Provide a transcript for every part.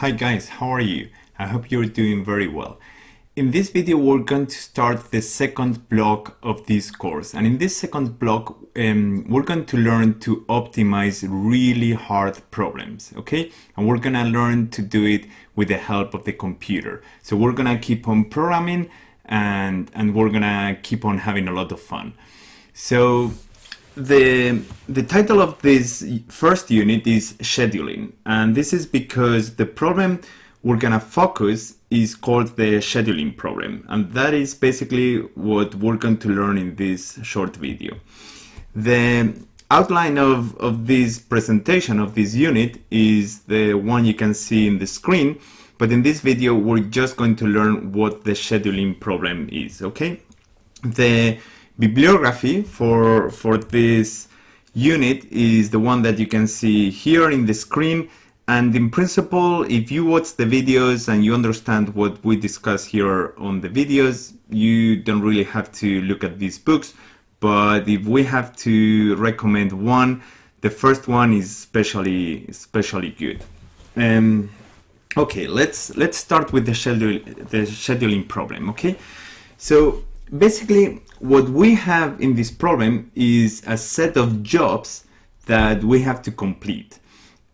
Hi guys, how are you? I hope you're doing very well. In this video we're going to start the second block of this course and in this second block um, we're going to learn to optimize really hard problems, okay? And we're gonna learn to do it with the help of the computer. So we're gonna keep on programming and, and we're gonna keep on having a lot of fun. So the the title of this first unit is scheduling and this is because the problem we're gonna focus is called the scheduling problem and that is basically what we're going to learn in this short video. The outline of, of this presentation of this unit is the one you can see in the screen but in this video we're just going to learn what the scheduling problem is okay? The bibliography for, for this unit is the one that you can see here in the screen. And in principle, if you watch the videos and you understand what we discuss here on the videos, you don't really have to look at these books. But if we have to recommend one, the first one is especially especially good. Um, okay, let's let's start with the schedule the scheduling problem. Okay, so basically what we have in this problem is a set of jobs that we have to complete.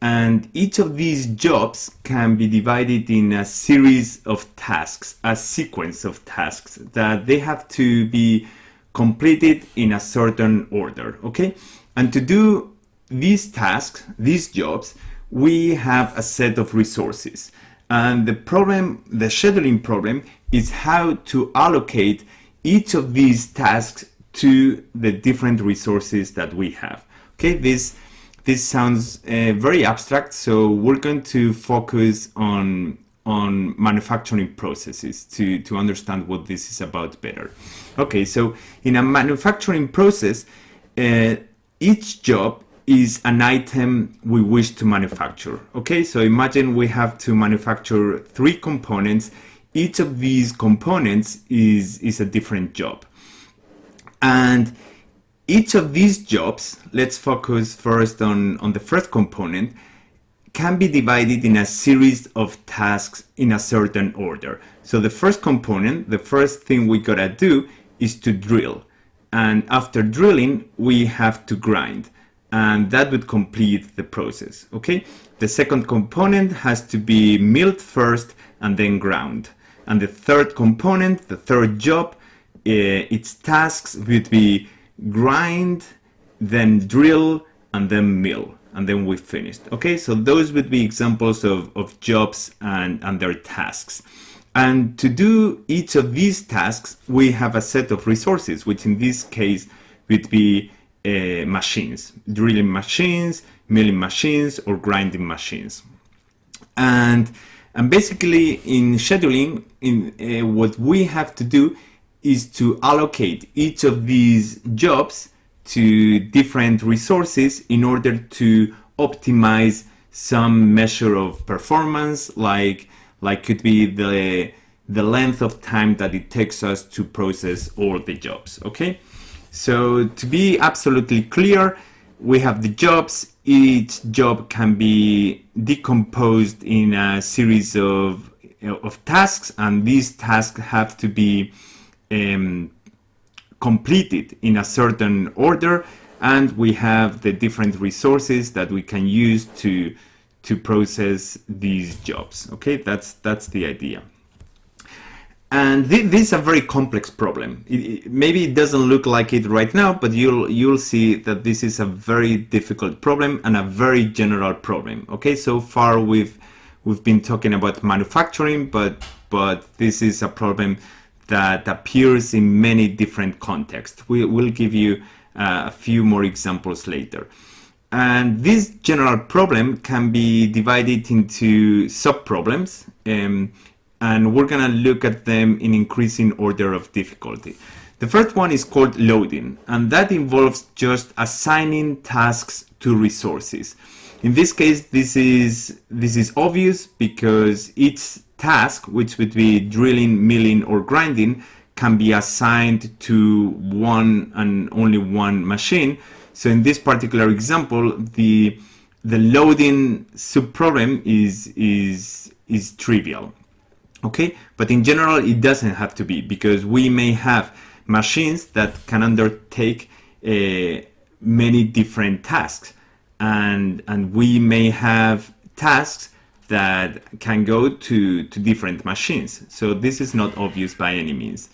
And each of these jobs can be divided in a series of tasks, a sequence of tasks that they have to be completed in a certain order, okay? And to do these tasks, these jobs, we have a set of resources. And the problem, the scheduling problem, is how to allocate each of these tasks to the different resources that we have. Okay, this this sounds uh, very abstract, so we're going to focus on on manufacturing processes to, to understand what this is about better. Okay, so in a manufacturing process, uh, each job is an item we wish to manufacture. Okay, so imagine we have to manufacture three components each of these components is, is a different job. And each of these jobs, let's focus first on, on the first component, can be divided in a series of tasks in a certain order. So the first component, the first thing we gotta do is to drill. And after drilling, we have to grind. And that would complete the process, okay? The second component has to be milled first and then ground. And the third component, the third job, uh, its tasks would be grind, then drill, and then mill. And then we finished. Okay, so those would be examples of, of jobs and, and their tasks. And to do each of these tasks, we have a set of resources, which in this case would be uh, machines, drilling machines, milling machines, or grinding machines. And and basically in scheduling, in uh, what we have to do is to allocate each of these jobs to different resources in order to optimize some measure of performance like like could be the the length of time that it takes us to process all the jobs okay so to be absolutely clear we have the jobs. Each job can be decomposed in a series of, of tasks and these tasks have to be um, completed in a certain order and we have the different resources that we can use to to process these jobs. Okay that's that's the idea and th this is a very complex problem. It, it, maybe it doesn't look like it right now, but you'll you'll see that this is a very difficult problem and a very general problem. Okay, so far we've we've been talking about manufacturing, but but this is a problem that appears in many different contexts. We will give you uh, a few more examples later. And this general problem can be divided into sub-problems. Um, and we're gonna look at them in increasing order of difficulty. The first one is called loading, and that involves just assigning tasks to resources. In this case, this is, this is obvious because each task, which would be drilling, milling, or grinding, can be assigned to one and only one machine. So in this particular example, the the loading subproblem is is is trivial okay? But in general it doesn't have to be because we may have machines that can undertake uh, many different tasks. And and we may have tasks that can go to to different machines. So this is not obvious by any means.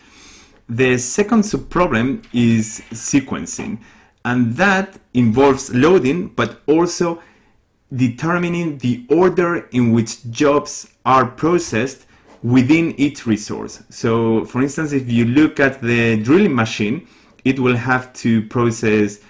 The second subproblem is sequencing. And that involves loading but also determining the order in which jobs are processed within each resource. So for instance, if you look at the drilling machine, it will have to process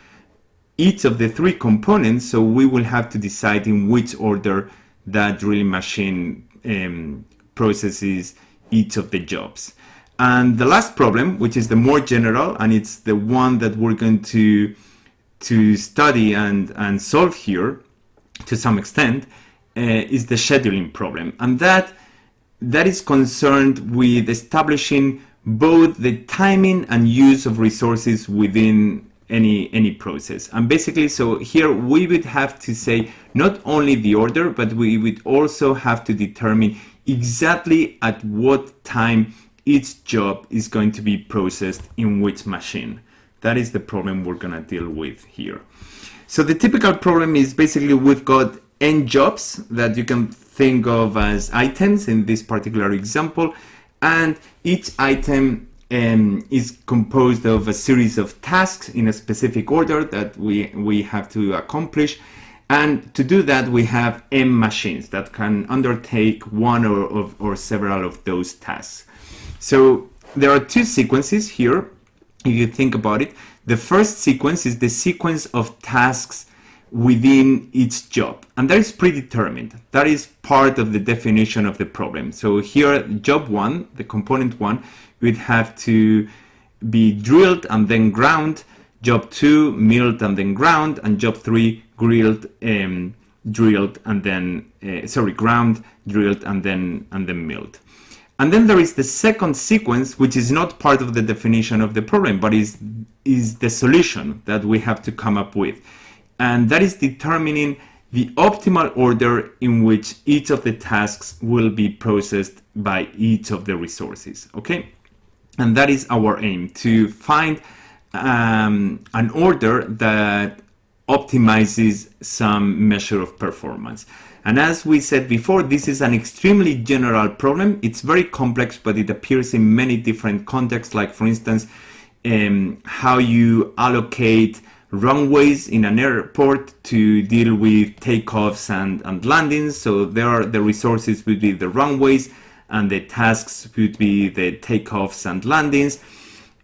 each of the three components. So we will have to decide in which order that drilling machine um, processes each of the jobs. And the last problem, which is the more general, and it's the one that we're going to, to study and, and solve here to some extent, uh, is the scheduling problem. And that that is concerned with establishing both the timing and use of resources within any any process. And basically so here we would have to say not only the order but we would also have to determine exactly at what time each job is going to be processed in which machine. That is the problem we're going to deal with here. So the typical problem is basically we've got n jobs that you can think of as items in this particular example and each item um, is composed of a series of tasks in a specific order that we, we have to accomplish and to do that we have M machines that can undertake one or, of, or several of those tasks. So there are two sequences here if you think about it. The first sequence is the sequence of tasks within its job. And that is predetermined. That is part of the definition of the problem. So here job one the component one would have to be drilled and then ground. Job two milled and then ground. And job three grilled um, drilled and then uh, sorry ground drilled and then and then milled. And then there is the second sequence which is not part of the definition of the problem but is is the solution that we have to come up with and that is determining the optimal order in which each of the tasks will be processed by each of the resources okay? And that is our aim to find um, an order that optimizes some measure of performance. And as we said before this is an extremely general problem. It's very complex but it appears in many different contexts like for instance um, how you allocate runways in an airport to deal with takeoffs and, and landings. So there are the resources would be the runways and the tasks would be the takeoffs and landings.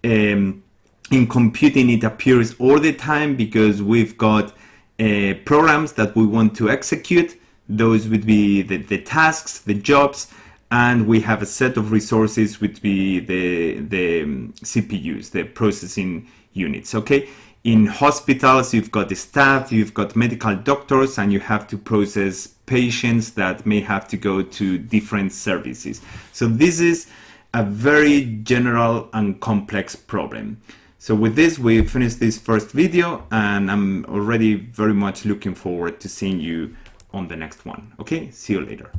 Um, in computing, it appears all the time because we've got uh, programs that we want to execute. Those would be the, the tasks, the jobs, and we have a set of resources would be the, the um, CPUs, the processing units, okay? In hospitals, you've got the staff, you've got medical doctors, and you have to process patients that may have to go to different services. So this is a very general and complex problem. So with this, we finished this first video and I'm already very much looking forward to seeing you on the next one. Okay, see you later.